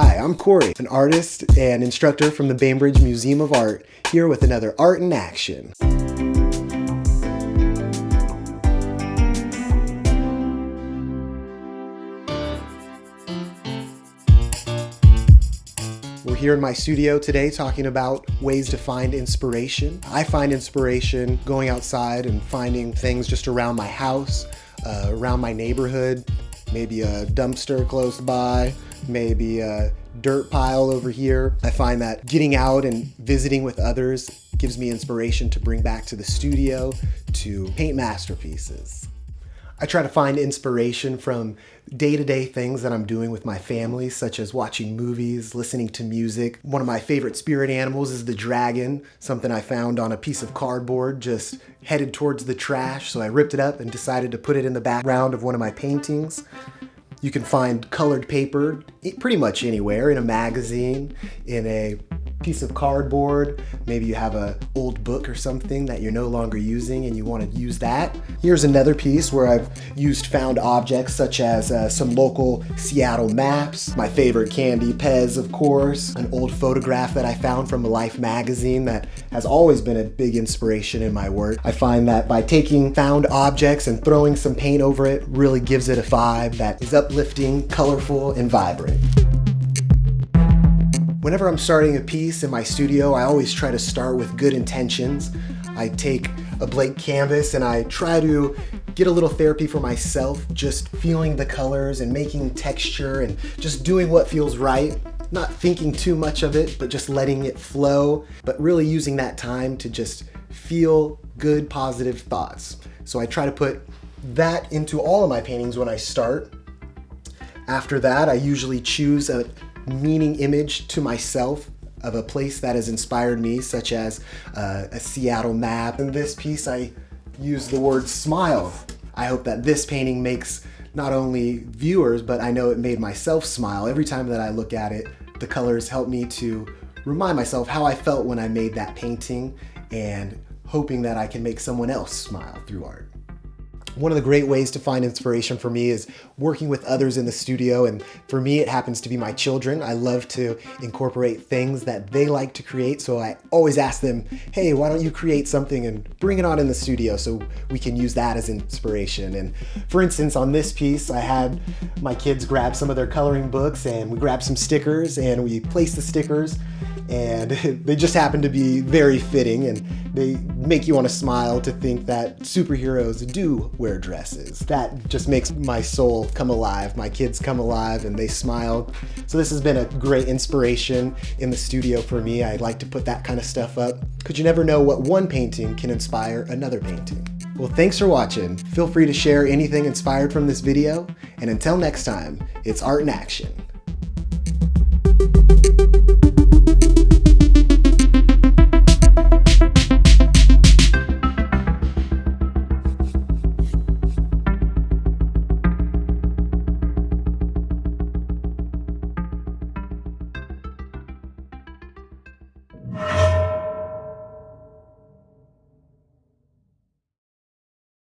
Hi, I'm Corey, an artist and instructor from the Bainbridge Museum of Art, here with another Art in Action. We're here in my studio today talking about ways to find inspiration. I find inspiration going outside and finding things just around my house, uh, around my neighborhood, maybe a dumpster close by, maybe a dirt pile over here. I find that getting out and visiting with others gives me inspiration to bring back to the studio to paint masterpieces. I try to find inspiration from day-to-day things that I'm doing with my family, such as watching movies, listening to music. One of my favorite spirit animals is the dragon, something I found on a piece of cardboard just headed towards the trash, so I ripped it up and decided to put it in the background of one of my paintings. You can find colored paper pretty much anywhere, in a magazine, in a piece of cardboard. Maybe you have a old book or something that you're no longer using and you want to use that. Here's another piece where I've used found objects such as uh, some local Seattle maps, my favorite candy, Pez of course, an old photograph that I found from a Life magazine that has always been a big inspiration in my work. I find that by taking found objects and throwing some paint over it really gives it a vibe that is uplifting, colorful, and vibrant. Whenever I'm starting a piece in my studio, I always try to start with good intentions. I take a blank canvas and I try to get a little therapy for myself, just feeling the colors and making texture and just doing what feels right. Not thinking too much of it, but just letting it flow, but really using that time to just feel good, positive thoughts. So I try to put that into all of my paintings when I start. After that, I usually choose a meaning image to myself of a place that has inspired me, such as uh, a Seattle map. In this piece, I use the word smile. I hope that this painting makes not only viewers, but I know it made myself smile. Every time that I look at it, the colors help me to remind myself how I felt when I made that painting and hoping that I can make someone else smile through art. One of the great ways to find inspiration for me is working with others in the studio. And for me, it happens to be my children. I love to incorporate things that they like to create. So I always ask them, hey, why don't you create something and bring it on in the studio so we can use that as inspiration. And for instance, on this piece, I had my kids grab some of their coloring books and we grabbed some stickers and we placed the stickers and they just happen to be very fitting and they make you want to smile to think that superheroes do wear dresses. That just makes my soul come alive. My kids come alive and they smile. So this has been a great inspiration in the studio for me. I like to put that kind of stuff up because you never know what one painting can inspire another painting. Well, thanks for watching. Feel free to share anything inspired from this video. And until next time, it's art in action.